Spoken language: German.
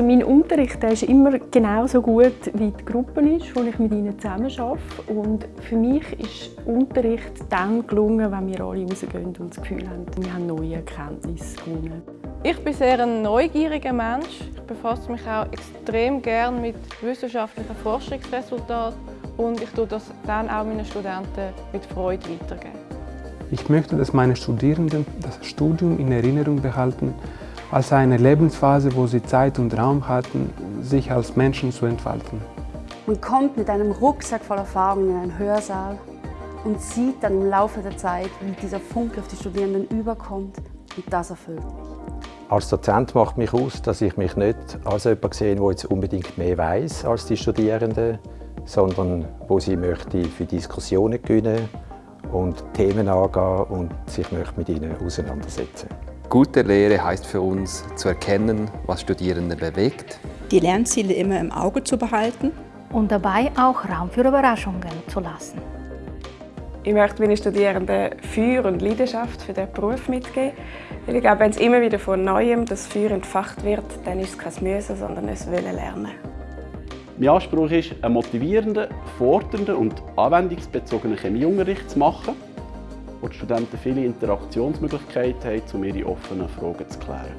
Also mein Unterricht der ist immer genauso gut, wie die Gruppe ist, wo ich mit ihnen zusammen arbeite. Und für mich ist Unterricht dann gelungen, wenn wir alle rausgehen und das Gefühl haben, wir haben neue Erkenntnisse gewonnen. Ich bin sehr ein neugieriger Mensch. Ich befasse mich auch extrem gern mit wissenschaftlichen Forschungsresultaten und ich tue das dann auch meinen Studenten mit Freude weitergeben. Ich möchte, dass meine Studierenden das Studium in Erinnerung behalten als eine Lebensphase, wo sie Zeit und Raum hatten, sich als Menschen zu entfalten. Man kommt mit einem Rucksack voller Erfahrungen in einen Hörsaal und sieht dann im Laufe der Zeit, wie dieser Funke auf die Studierenden überkommt und das erfüllt mich. Als Dozent macht mich aus, dass ich mich nicht als jemand sehe, der jetzt unbedingt mehr weiß als die Studierenden, sondern wo sie möchte für Diskussionen gewinnen und Themen angehen und sich möchte mit ihnen auseinandersetzen. Gute Lehre heißt für uns, zu erkennen, was Studierende bewegt. Die Lernziele immer im Auge zu behalten. Und dabei auch Raum für Überraschungen zu lassen. Ich möchte meinen Studierenden Feuer und Leidenschaft für diesen Beruf mitgeben. Weil ich glaube, wenn es immer wieder von Neuem das Feuer entfacht wird, dann ist es kein Müssen, sondern ein Wollen lernen. Mein Anspruch ist, einen motivierenden, fordernden und anwendungsbezogenen Chemieunterricht zu machen wo die Studenten viele Interaktionsmöglichkeiten haben, um ihre offenen Fragen zu klären.